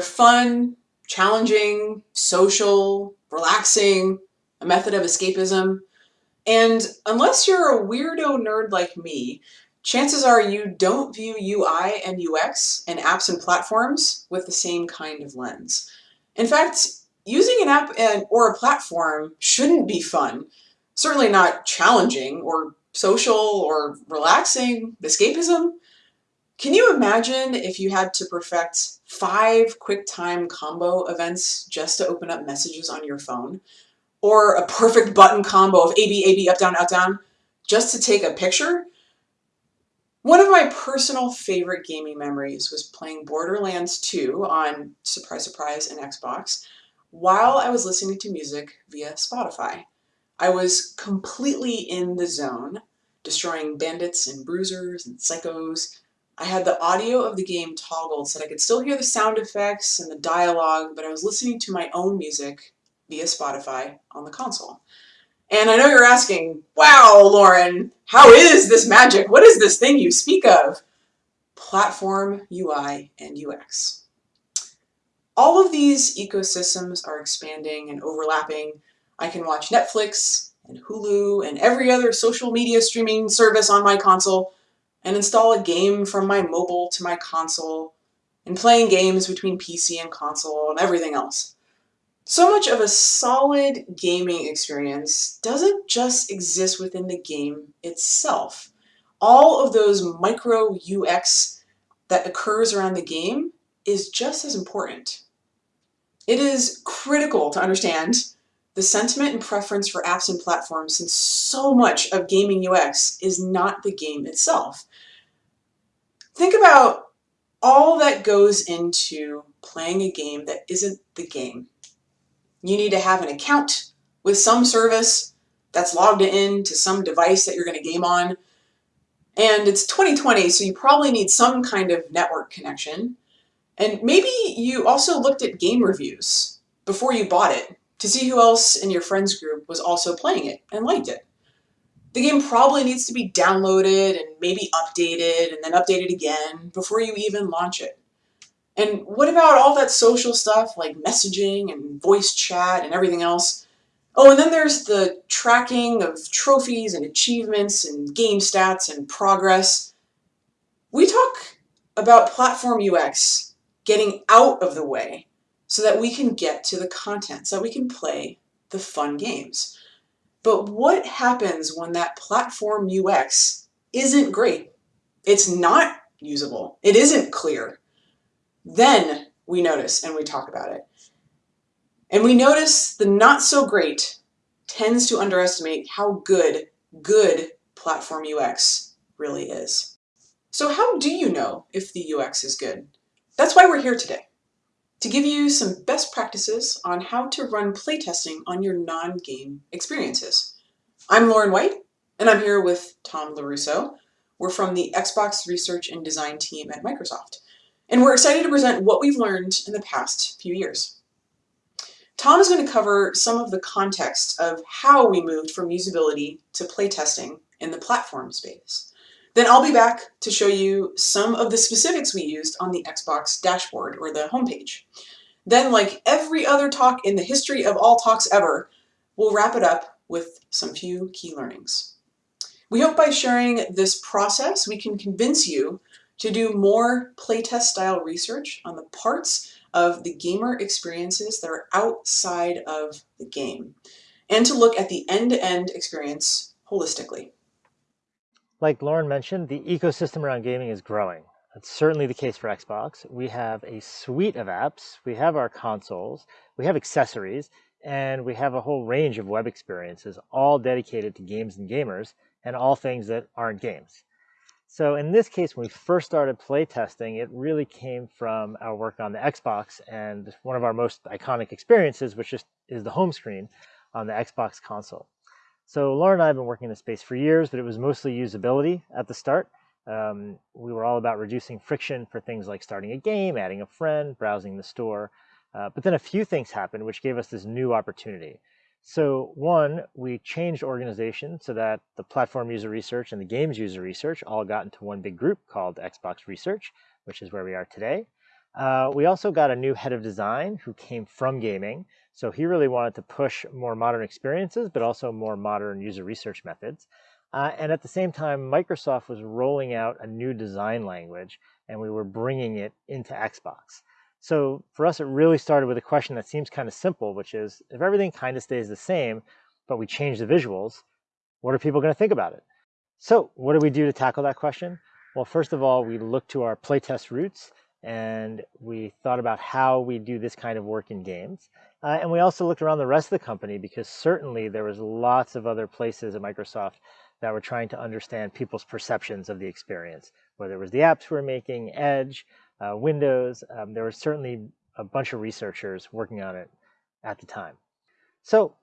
fun, challenging, social, relaxing, a method of escapism. And unless you're a weirdo nerd like me, chances are you don't view UI and UX and apps and platforms with the same kind of lens. In fact, using an app and, or a platform shouldn't be fun, certainly not challenging or social or relaxing, escapism. Can you imagine if you had to perfect five QuickTime combo events just to open up messages on your phone? Or a perfect button combo of A, B, A, B, up, down, up, down, just to take a picture? One of my personal favorite gaming memories was playing Borderlands 2 on, surprise, surprise, an Xbox, while I was listening to music via Spotify. I was completely in the zone, destroying bandits and bruisers and psychos, I had the audio of the game toggled so that I could still hear the sound effects and the dialogue, but I was listening to my own music via Spotify on the console. And I know you're asking, wow, Lauren, how is this magic? What is this thing you speak of? Platform UI and UX. All of these ecosystems are expanding and overlapping. I can watch Netflix and Hulu and every other social media streaming service on my console and install a game from my mobile to my console, and playing games between PC and console and everything else. So much of a solid gaming experience doesn't just exist within the game itself. All of those micro UX that occurs around the game is just as important. It is critical to understand the sentiment and preference for apps and platforms since so much of gaming UX is not the game itself. Think about all that goes into playing a game that isn't the game. You need to have an account with some service that's logged in to some device that you're going to game on. And it's 2020, so you probably need some kind of network connection. And maybe you also looked at game reviews before you bought it to see who else in your friends group was also playing it and liked it. The game probably needs to be downloaded and maybe updated and then updated again before you even launch it. And what about all that social stuff like messaging and voice chat and everything else? Oh, and then there's the tracking of trophies and achievements and game stats and progress. We talk about platform UX getting out of the way so that we can get to the content, so that we can play the fun games. But what happens when that platform UX isn't great? It's not usable. It isn't clear. Then we notice and we talk about it. And we notice the not so great tends to underestimate how good, good platform UX really is. So how do you know if the UX is good? That's why we're here today to give you some best practices on how to run playtesting on your non-game experiences. I'm Lauren White, and I'm here with Tom LaRusso. We're from the Xbox Research and Design team at Microsoft, and we're excited to present what we've learned in the past few years. Tom is going to cover some of the context of how we moved from usability to playtesting in the platform space. Then I'll be back to show you some of the specifics we used on the Xbox dashboard or the homepage. Then, like every other talk in the history of all talks ever, we'll wrap it up with some few key learnings. We hope by sharing this process, we can convince you to do more playtest style research on the parts of the gamer experiences that are outside of the game, and to look at the end-to-end -end experience holistically. Like Lauren mentioned, the ecosystem around gaming is growing. That's certainly the case for Xbox. We have a suite of apps, we have our consoles, we have accessories, and we have a whole range of web experiences, all dedicated to games and gamers, and all things that aren't games. So in this case, when we first started playtesting, it really came from our work on the Xbox and one of our most iconic experiences, which is, is the home screen on the Xbox console. So Laura and I have been working in this space for years, but it was mostly usability at the start. Um, we were all about reducing friction for things like starting a game, adding a friend, browsing the store. Uh, but then a few things happened which gave us this new opportunity. So one, we changed organization so that the platform user research and the games user research all got into one big group called Xbox Research, which is where we are today. Uh, we also got a new head of design who came from gaming. So he really wanted to push more modern experiences, but also more modern user research methods. Uh, and at the same time, Microsoft was rolling out a new design language, and we were bringing it into Xbox. So for us, it really started with a question that seems kind of simple, which is if everything kind of stays the same, but we change the visuals, what are people going to think about it? So what do we do to tackle that question? Well, first of all, we look to our playtest roots and we thought about how we do this kind of work in games. Uh, and we also looked around the rest of the company because certainly there was lots of other places at Microsoft that were trying to understand people's perceptions of the experience, whether it was the apps we are making, Edge, uh, Windows. Um, there was certainly a bunch of researchers working on it at the time. So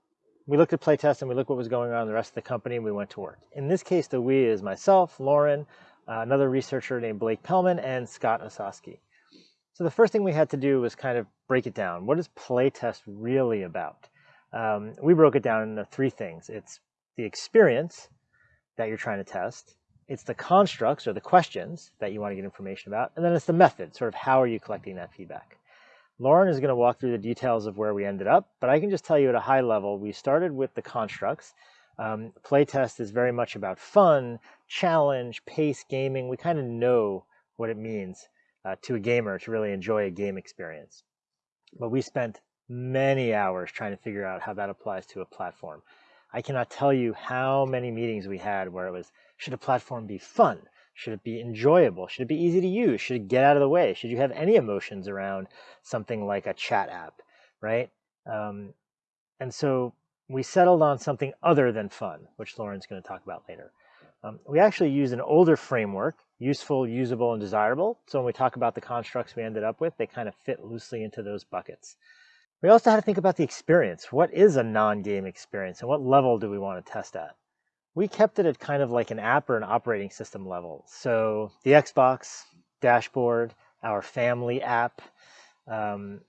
we looked at playtest and we looked what was going on in the rest of the company and we went to work. In this case, the we is myself, Lauren, uh, another researcher named Blake Pellman, and Scott Ossowski. So the first thing we had to do was kind of break it down. What is playtest really about? Um, we broke it down into three things. It's the experience that you're trying to test. It's the constructs or the questions that you want to get information about. And then it's the method, sort of how are you collecting that feedback? Lauren is going to walk through the details of where we ended up, but I can just tell you at a high level, we started with the constructs. Um, playtest is very much about fun, challenge, pace, gaming. We kind of know what it means uh, to a gamer to really enjoy a game experience. But we spent many hours trying to figure out how that applies to a platform. I cannot tell you how many meetings we had where it was, should a platform be fun? Should it be enjoyable? Should it be easy to use? Should it get out of the way? Should you have any emotions around something like a chat app, right? Um, and so we settled on something other than fun, which Lauren's going to talk about later. Um, we actually use an older framework, useful, usable, and desirable. So when we talk about the constructs we ended up with, they kind of fit loosely into those buckets. We also had to think about the experience. What is a non-game experience and what level do we want to test at? We kept it at kind of like an app or an operating system level. So the Xbox dashboard, our family app, um,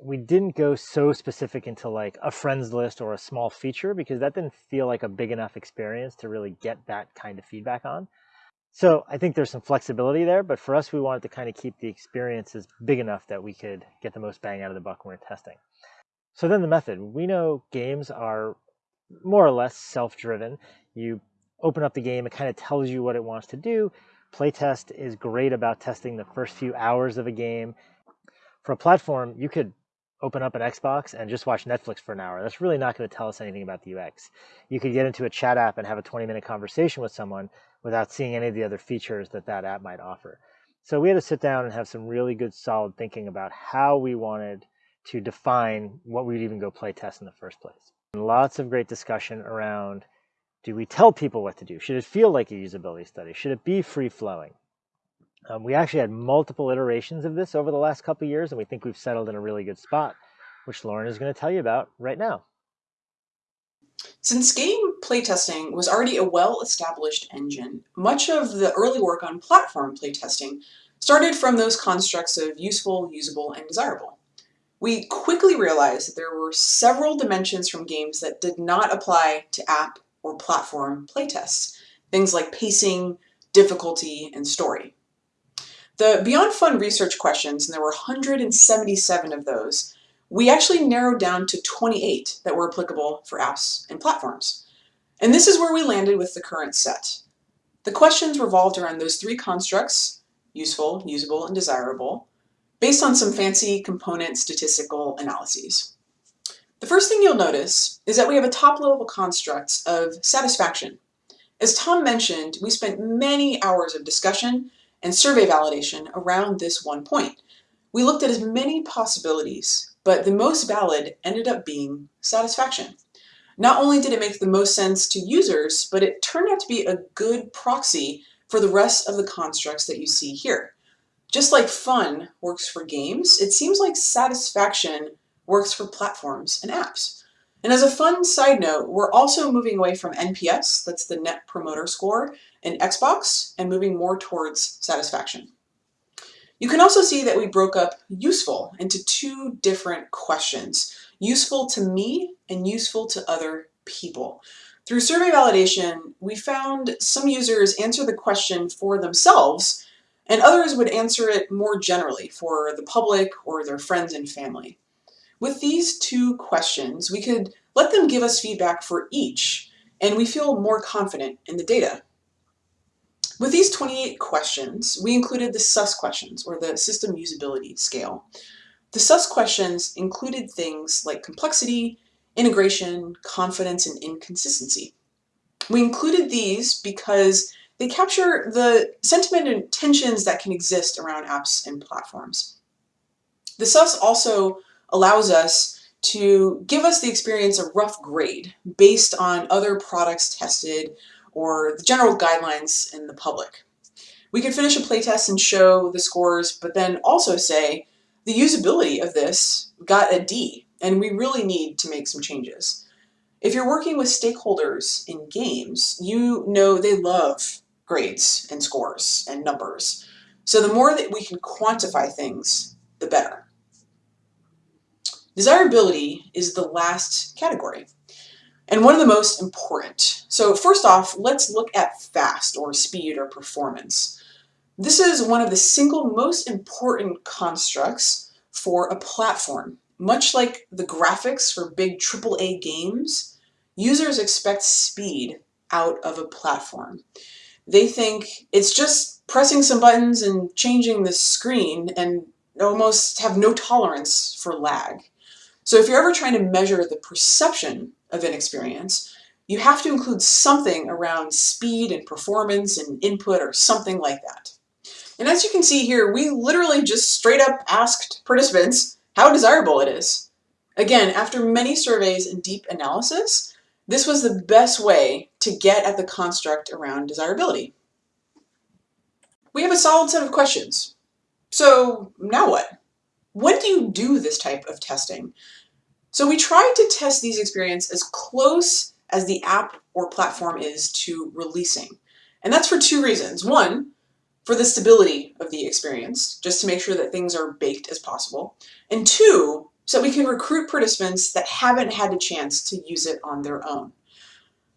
we didn't go so specific into like a friends list or a small feature because that didn't feel like a big enough experience to really get that kind of feedback on. So I think there's some flexibility there, but for us, we wanted to kind of keep the experiences big enough that we could get the most bang out of the buck when we're testing. So then the method, we know games are more or less self-driven. You open up the game, it kind of tells you what it wants to do. Playtest is great about testing the first few hours of a game. For a platform, you could open up an Xbox and just watch Netflix for an hour. That's really not going to tell us anything about the UX. You could get into a chat app and have a 20 minute conversation with someone without seeing any of the other features that that app might offer. So we had to sit down and have some really good solid thinking about how we wanted to define what we'd even go play test in the first place. And lots of great discussion around do we tell people what to do? Should it feel like a usability study? Should it be free flowing? Um, we actually had multiple iterations of this over the last couple years, and we think we've settled in a really good spot, which Lauren is going to tell you about right now. Since game playtesting was already a well-established engine, much of the early work on platform playtesting started from those constructs of useful, usable, and desirable. We quickly realized that there were several dimensions from games that did not apply to app or platform playtests, things like pacing, difficulty, and story. The Beyond Fun research questions, and there were 177 of those, we actually narrowed down to 28 that were applicable for apps and platforms. And this is where we landed with the current set. The questions revolved around those three constructs, useful, usable, and desirable, based on some fancy component statistical analyses. The first thing you'll notice is that we have a top-level construct of satisfaction. As Tom mentioned, we spent many hours of discussion and survey validation around this one point. We looked at as many possibilities, but the most valid ended up being satisfaction. Not only did it make the most sense to users, but it turned out to be a good proxy for the rest of the constructs that you see here. Just like fun works for games, it seems like satisfaction works for platforms and apps. And as a fun side note, we're also moving away from NPS, that's the Net Promoter Score, in Xbox, and moving more towards satisfaction. You can also see that we broke up useful into two different questions, useful to me and useful to other people. Through survey validation, we found some users answer the question for themselves and others would answer it more generally for the public or their friends and family. With these two questions, we could let them give us feedback for each, and we feel more confident in the data. With these 28 questions, we included the SUS questions, or the System Usability Scale. The SUS questions included things like complexity, integration, confidence, and inconsistency. We included these because they capture the sentiment and tensions that can exist around apps and platforms. The SUS also allows us to give us the experience a rough grade based on other products tested or the general guidelines in the public. We could finish a playtest and show the scores, but then also say the usability of this got a D, and we really need to make some changes. If you're working with stakeholders in games, you know they love grades and scores and numbers. So the more that we can quantify things, the better. Desirability is the last category and one of the most important. So first off, let's look at fast or speed or performance. This is one of the single most important constructs for a platform. Much like the graphics for big AAA games, users expect speed out of a platform. They think it's just pressing some buttons and changing the screen and almost have no tolerance for lag. So if you're ever trying to measure the perception of an experience, you have to include something around speed and performance and input or something like that. And as you can see here, we literally just straight up asked participants how desirable it is. Again, after many surveys and deep analysis, this was the best way to get at the construct around desirability. We have a solid set of questions. So now what? When do you do this type of testing? So we tried to test these experiences as close as the app or platform is to releasing. And that's for two reasons. One, for the stability of the experience, just to make sure that things are baked as possible. And two, so we can recruit participants that haven't had a chance to use it on their own.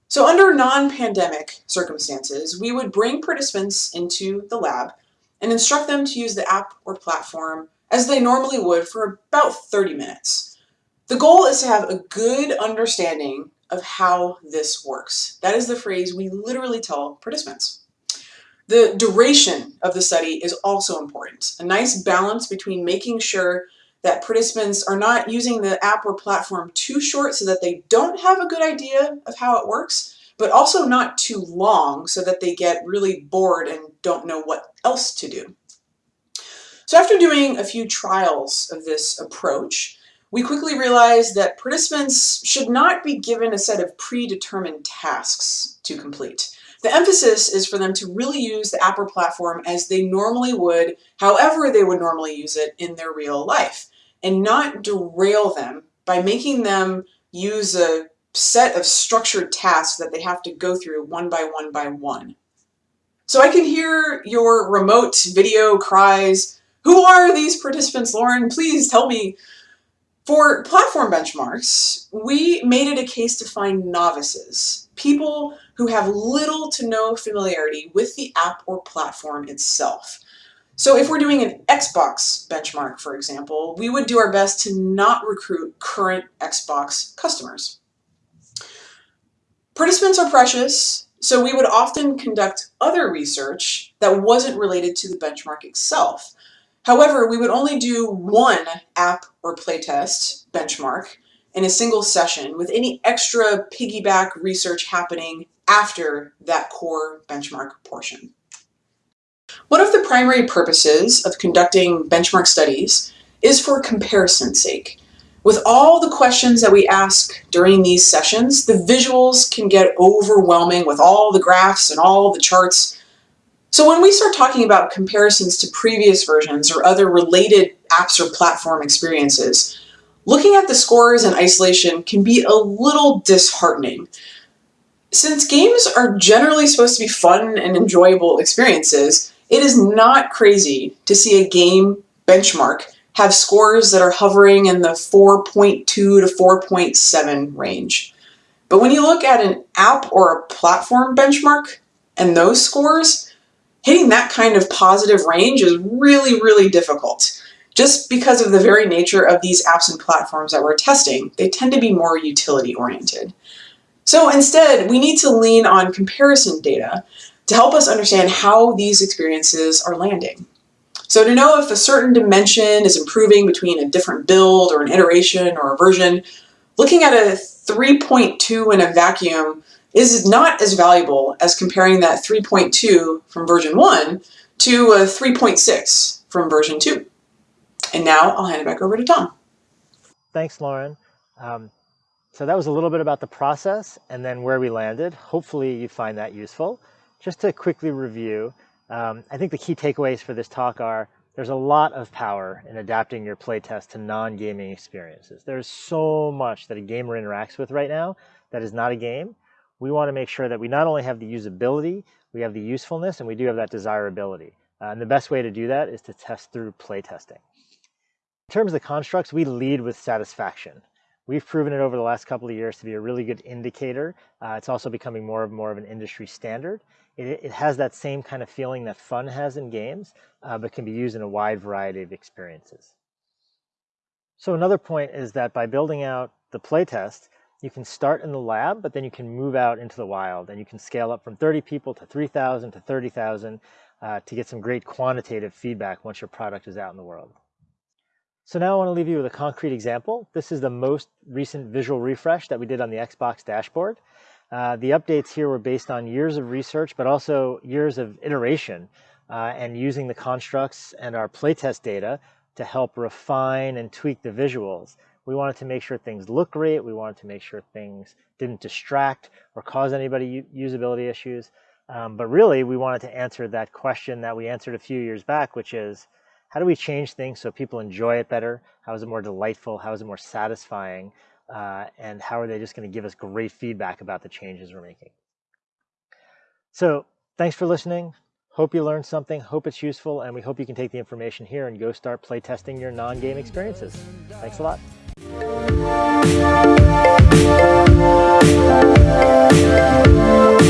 So under non-pandemic circumstances, we would bring participants into the lab and instruct them to use the app or platform as they normally would for about 30 minutes. The goal is to have a good understanding of how this works. That is the phrase we literally tell participants. The duration of the study is also important. A nice balance between making sure that participants are not using the app or platform too short so that they don't have a good idea of how it works, but also not too long so that they get really bored and don't know what else to do. So after doing a few trials of this approach, we quickly realized that participants should not be given a set of predetermined tasks to complete. The emphasis is for them to really use the app or platform as they normally would, however they would normally use it in their real life, and not derail them by making them use a set of structured tasks that they have to go through one by one by one. So I can hear your remote video cries, who are these participants, Lauren? Please tell me for platform benchmarks, we made it a case to find novices, people who have little to no familiarity with the app or platform itself. So if we're doing an Xbox benchmark, for example, we would do our best to not recruit current Xbox customers. Participants are precious, so we would often conduct other research that wasn't related to the benchmark itself. However, we would only do one app or playtest benchmark in a single session with any extra piggyback research happening after that core benchmark portion. One of the primary purposes of conducting benchmark studies is for comparison's sake. With all the questions that we ask during these sessions, the visuals can get overwhelming with all the graphs and all the charts so when we start talking about comparisons to previous versions or other related apps or platform experiences, looking at the scores in isolation can be a little disheartening. Since games are generally supposed to be fun and enjoyable experiences, it is not crazy to see a game benchmark have scores that are hovering in the 4.2 to 4.7 range. But when you look at an app or a platform benchmark and those scores, hitting that kind of positive range is really, really difficult. Just because of the very nature of these apps and platforms that we're testing, they tend to be more utility oriented. So instead, we need to lean on comparison data to help us understand how these experiences are landing. So to know if a certain dimension is improving between a different build or an iteration or a version, looking at a 3.2 in a vacuum is not as valuable as comparing that 3.2 from version 1 to a 3.6 from version 2. And now I'll hand it back over to Tom. Thanks, Lauren. Um, so that was a little bit about the process and then where we landed. Hopefully you find that useful. Just to quickly review, um, I think the key takeaways for this talk are there's a lot of power in adapting your playtest to non-gaming experiences. There's so much that a gamer interacts with right now that is not a game. We want to make sure that we not only have the usability, we have the usefulness, and we do have that desirability. Uh, and the best way to do that is to test through playtesting. In terms of the constructs, we lead with satisfaction. We've proven it over the last couple of years to be a really good indicator. Uh, it's also becoming more and more of an industry standard. It, it, has that same kind of feeling that fun has in games, uh, but can be used in a wide variety of experiences. So another point is that by building out the playtest, you can start in the lab, but then you can move out into the wild and you can scale up from 30 people to 3,000 to 30,000 uh, to get some great quantitative feedback once your product is out in the world. So now I want to leave you with a concrete example. This is the most recent visual refresh that we did on the Xbox dashboard. Uh, the updates here were based on years of research, but also years of iteration uh, and using the constructs and our playtest data to help refine and tweak the visuals. We wanted to make sure things look great. We wanted to make sure things didn't distract or cause anybody usability issues. Um, but really, we wanted to answer that question that we answered a few years back, which is, how do we change things so people enjoy it better? How is it more delightful? How is it more satisfying? Uh, and how are they just going to give us great feedback about the changes we're making? So thanks for listening. Hope you learned something, hope it's useful, and we hope you can take the information here and go start play testing your non-game experiences. Thanks a lot. Thank you.